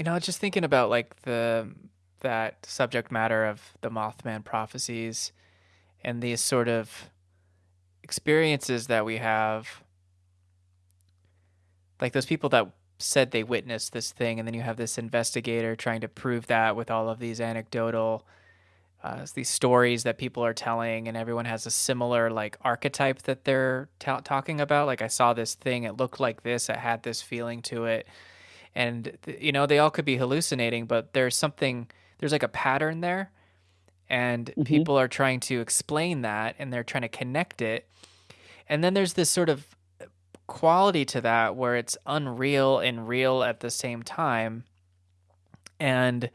you know, just thinking about like the that subject matter of the Mothman prophecies and these sort of experiences that we have. Like those people that said they witnessed this thing and then you have this investigator trying to prove that with all of these anecdotal uh, these stories that people are telling and everyone has a similar like archetype that they're ta- talking about. Like i saw this thing it looked like this it had this feeling to it and th- you know they all could be hallucinating but there's something there's like a pattern there. And Mm-hmm. people are trying to explain that and they're trying to connect it. And then there's this sort of quality to that where it's unreal and real at the same time. And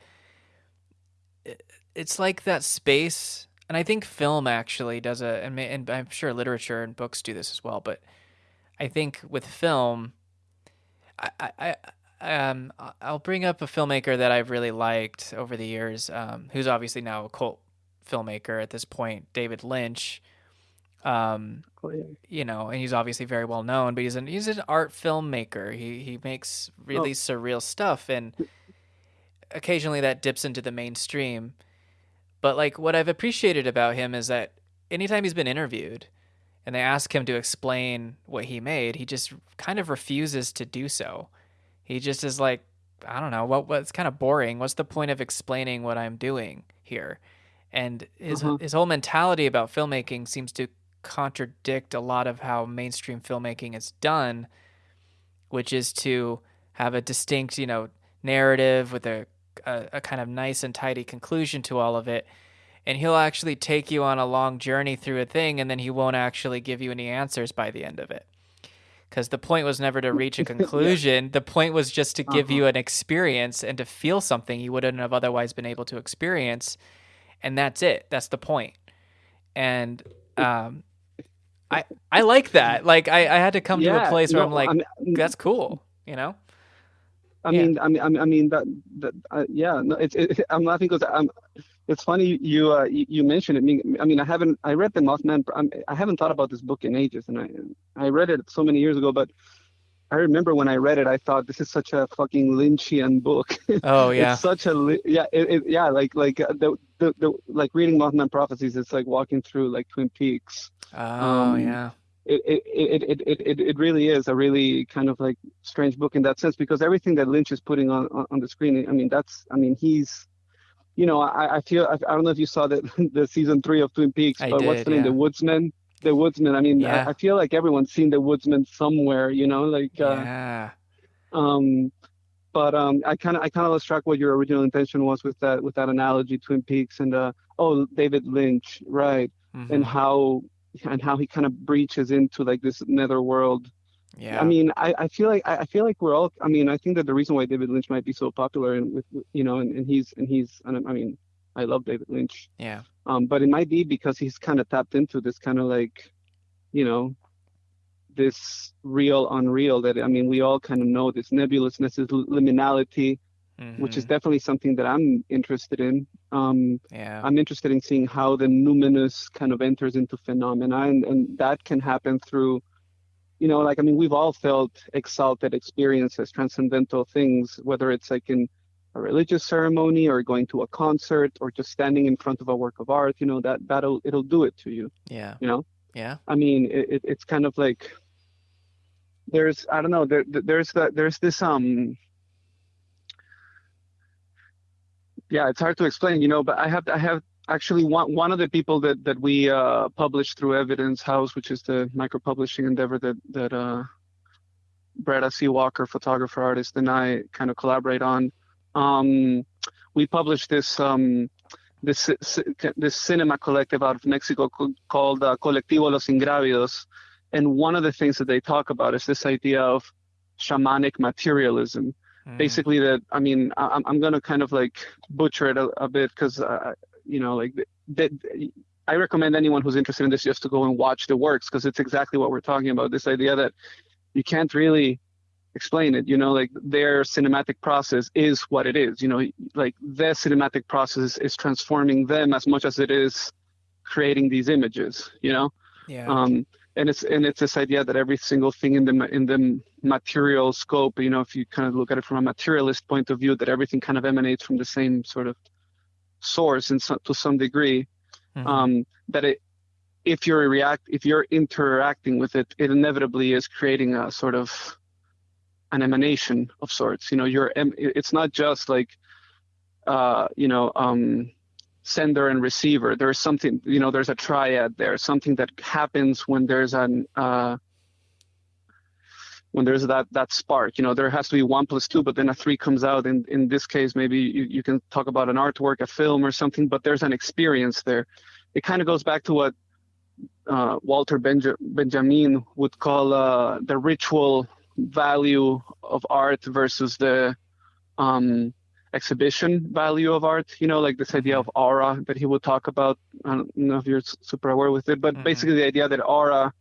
it's like that space and i think film actually does a and, i'm sure literature and books do this as well but i think with film i i, I um i'll bring up a filmmaker that i've really liked over the years um who's obviously now a cult filmmaker at this point david lynch um Oh, you know, and he's obviously very well known, but he's an he's an art filmmaker. He he makes really surreal stuff and occasionally that dips into the mainstream. But like what I've appreciated about him is that anytime he's been interviewed and they ask him to explain what he made, he just kind of refuses to do so. He just is like, I don't know, what what's kind of boring. What's the point of explaining what I'm doing here? And his Uh-huh. his whole mentality about filmmaking seems to contradict a lot of how mainstream filmmaking is done, which is to have a distinct, you know, narrative with a, a, a kind of nice and tidy conclusion to all of it. And he'll actually take you on a long journey through a thing, and then he won't actually give you any answers by the end of it. Because the point was never to reach a conclusion. The point was just to give Uh-huh. you an experience and to feel something you wouldn't have otherwise been able to experience. And that's it. That's the point. And um, I I like that. Like I, I had to come to a place where no, I'm like, I mean, that's cool. You know? I Yeah. mean, I mean, I mean, I mean that, that, uh, yeah, no, it's, it, I'm laughing because I'm, it's funny you, uh, you, you mentioned it. I mean, I mean, I haven't, I read the Mothman, I'm, I haven't thought about this book in ages, and I, I read it so many years ago, but I remember when I read it, I thought this is such a fucking Lynchian book. Oh yeah. It's such a, yeah, it, it, yeah, like, like uh, the, the, the, like reading Mothman prophecies, it's like walking through like Twin Peaks. Oh um, yeah. It it, it, it, it, it really is a really kind of like strange book in that sense because everything that Lynch is putting on, on, on the screen, I mean, that's, I mean, he's, you know, I, I feel, I, I don't know if you saw the, the season three of Twin Peaks, I but what's did, the name? The Woodsman? The Woodsman. I mean, Yeah. I, I feel like everyone's seen The Woodsman somewhere, you know, like, uh, yeah. um, but um, I kind of I kind of lost track what your original intention was with that with that analogy, Twin Peaks, and uh, oh, David Lynch, right? Mhm. And how and how he kind of breaches into like this netherworld yeah. I mean, I, I feel like I I feel like we're all. I mean, I think that the reason why David Lynch might be so popular and with you know, and, and he's and he's and I mean, I love David Lynch. yeah. Um, but it might be because he's kind of tapped into this kind of like, you know, this real unreal that I mean, we all kind of know this nebulousness, this liminality, which is definitely something that I'm interested in. Um, yeah. I'm interested in seeing how the numinous kind of enters into phenomena, and, and that can happen through, you know, like I mean, we've all felt exalted experiences, transcendental things, whether it's like in a religious ceremony or going to a concert or just standing in front of a work of art. You know, that that'll it'll do it to you. yeah. You know, Yeah. I mean, it, it, it's kind of like there's I don't know there there- there's that there's this um yeah it's hard to explain you know but I have I have actually one one of the people that that we uh published through Evidence House which is the micro publishing endeavor that that uh Brett C. Walker photographer artist and I kind of collaborate on. Um we published this um this this cinema collective out of Mexico called uh, Colectivo Los Ingrávidos and one of the things that they talk about is this idea of shamanic materialism Mhm. basically that i mean I, i'm i'm gonna kind of like butcher it a, a bit because uh, you know like that i recommend anyone who's interested in this just to go and watch the works because it's exactly what we're talking about this idea that you can't really explain it you know like their cinematic process is what it is you know like their cinematic process is transforming them as much as it is creating these images you know Yeah. um, and it's and it's this idea that every single thing in the in the material scope, you know, if you kind of look at it from a materialist point of view, that everything kind of emanates from the same sort of source, and so, to some degree, Mhm. um, that it if you're react if you're interacting with it, it inevitably is creating a sort of an emanation of sorts. You know, you're it's not just like uh, you know um, sender and receiver. There's something you know there's a triad there, something that happens when there's an uh, when there's that that spark. You know, there has to be one plus two, but then a three comes out. In in this case, maybe you, you can talk about an artwork, a film, or something. But there's an experience there. It kind of goes back to what uh, Walter Benja- Benjamin would call uh, the ritual value of art versus the um, exhibition value of art. You know, like this idea of aura that he would talk about. I don't know if you're super aware with it, but Mhm. basically the idea that aura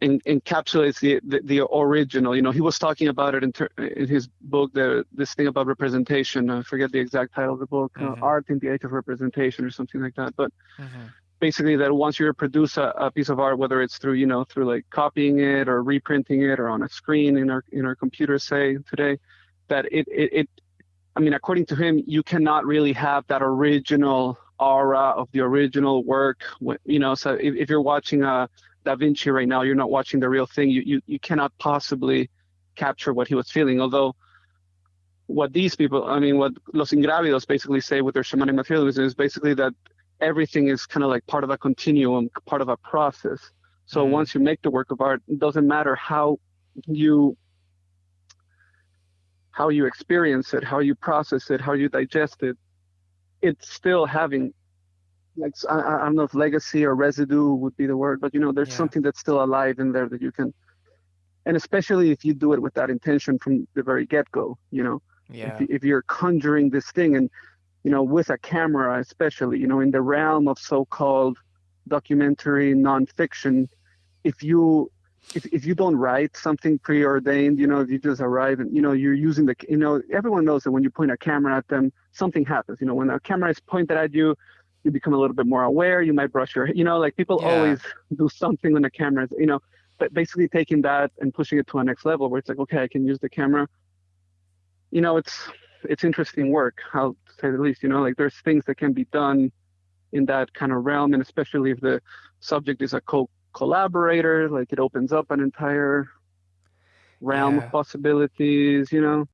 en- encapsulates the, the the original. You know, he was talking about it in, ter- in his book, the this thing about representation. I forget the exact title of the book, uh, Mhm. Art in the Age of Representation, or something like that. But Mhm. basically that once you produce a, a piece of art whether it's through you know through like copying it or reprinting it or on a screen in our in our computers say today that it it, it i mean according to him you cannot really have that original aura of the original work when- you know so if, if you're watching a da vinci right now you're not watching the real thing you, you you cannot possibly capture what he was feeling although what these people i mean what los ingrávidos basically say with their shamanic materialism is basically that everything is kind of like part of a continuum, part of a process. So Mhm. once you make the work of art, it doesn't matter how you how you experience it, how you process it, how you digest it. It's still having like I, I don't know if legacy or residue would be the word, but you know, there's Yeah. something that's still alive in there that you can, and especially if you do it with that intention from the very get-go, you know Yeah. if, if you're conjuring this thing and you know with a camera especially you know in the realm of so-called documentary nonfiction if you if, if you don't write something preordained you know if you just arrive and you know you're using the you know everyone knows that when you point a camera at them something happens. You know when a camera is pointed at you you become a little bit more aware. You might brush your you know like people Yeah. always do something when the camera is you know but basically taking that and pushing it to a next level where it's like okay i can use the camera. You know it's it's interesting work i'll say the least you know like there's things that can be done in that kind of realm and especially if the subject is a co collaborator like it opens up an entire realm Yeah. of possibilities you know